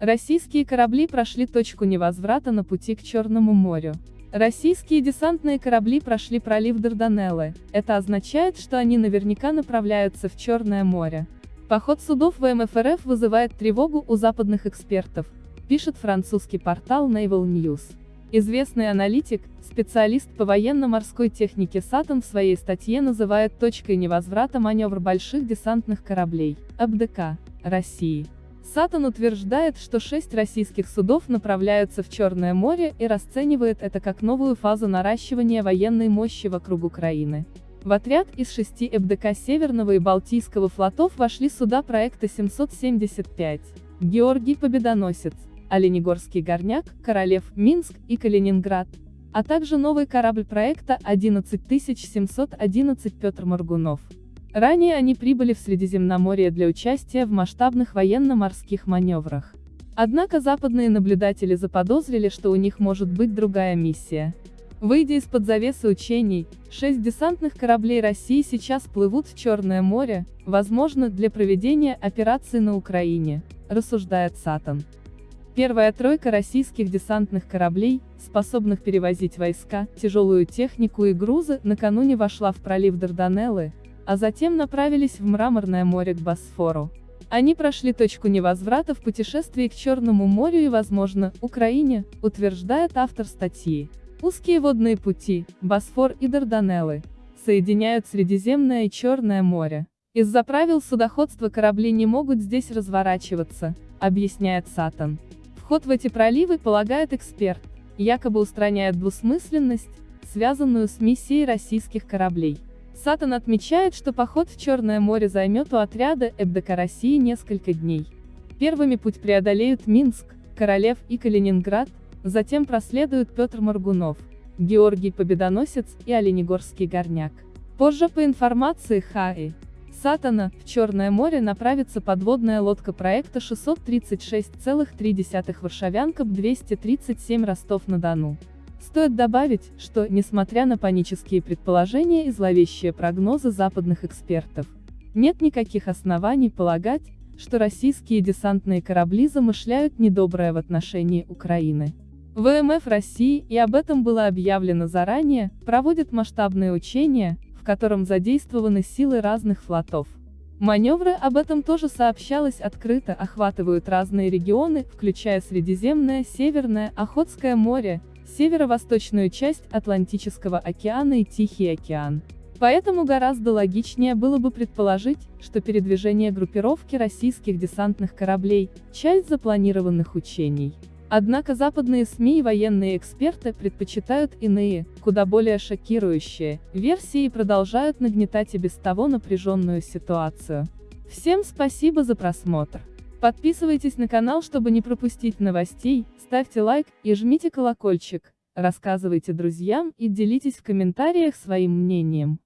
Российские корабли прошли точку невозврата на пути к Черному морю. Российские десантные корабли прошли пролив Дарданеллы, это означает, что они наверняка направляются в Черное море. Поход судов ВМФ РФ вызывает тревогу у западных экспертов, пишет французский портал Naval News. Известный аналитик, специалист по военно-морской технике Сатан в своей статье называет точкой невозврата маневр больших десантных кораблей, АБДК, России. Сатан утверждает, что шесть российских судов направляются в Черное море и расценивает это как новую фазу наращивания военной мощи вокруг Украины. В отряд из шести ЭБДК Северного и Балтийского флотов вошли суда проекта 775, Георгий Победоносец, Оленегорский горняк, Королев, Минск и Калининград, а также новый корабль проекта 11711 Петр Моргунов. Ранее они прибыли в Средиземноморье для участия в масштабных военно-морских маневрах. Однако западные наблюдатели заподозрили, что у них может быть другая миссия. Выйдя из-под завесы учений, шесть десантных кораблей России сейчас плывут в Черное море, возможно, для проведения операции на Украине, рассуждает Сатан. Первая тройка российских десантных кораблей, способных перевозить войска, тяжелую технику и грузы, накануне вошла в пролив Дарданеллы, а затем направились в Мраморное море к Босфору. Они прошли точку невозврата в путешествии к Черному морю и, возможно, Украине, утверждает автор статьи. Узкие водные пути, Босфор и Дарданеллы, соединяют Средиземное и Черное море. Из-за правил судоходства корабли не могут здесь разворачиваться, объясняет Сатан. Вход в эти проливы, полагает эксперт, якобы устраняет двусмысленность, связанную с миссией российских кораблей. Сатан отмечает, что поход в Черное море займет у отряда ЭБДК России несколько дней. Первыми путь преодолеют Минск, Королев и Калининград, затем проследуют Петр Моргунов, Георгий Победоносец и Оленегорский горняк. Позже по информации ХАИ, Сатана, в Черное море направится подводная лодка проекта 636,3 Варшавянка 237 Ростов-на-Дону. Стоит добавить, что, несмотря на панические предположения и зловещие прогнозы западных экспертов, нет никаких оснований полагать, что российские десантные корабли замышляют недоброе в отношении Украины. ВМФ России, и об этом было объявлено заранее, проводит масштабные учения, в котором задействованы силы разных флотов. Маневры об этом тоже сообщалось открыто, охватывают разные регионы, включая Средиземное, Северное, Охотское море, северо-восточную часть Атлантического океана и Тихий океан. Поэтому гораздо логичнее было бы предположить, что передвижение группировки российских десантных кораблей – часть запланированных учений. Однако западные СМИ и военные эксперты предпочитают иные, куда более шокирующие, версии и продолжают нагнетать и без того напряженную ситуацию. Всем спасибо за просмотр. Подписывайтесь на канал, чтобы не пропустить новостей, ставьте лайк и жмите колокольчик, рассказывайте друзьям и делитесь в комментариях своим мнением.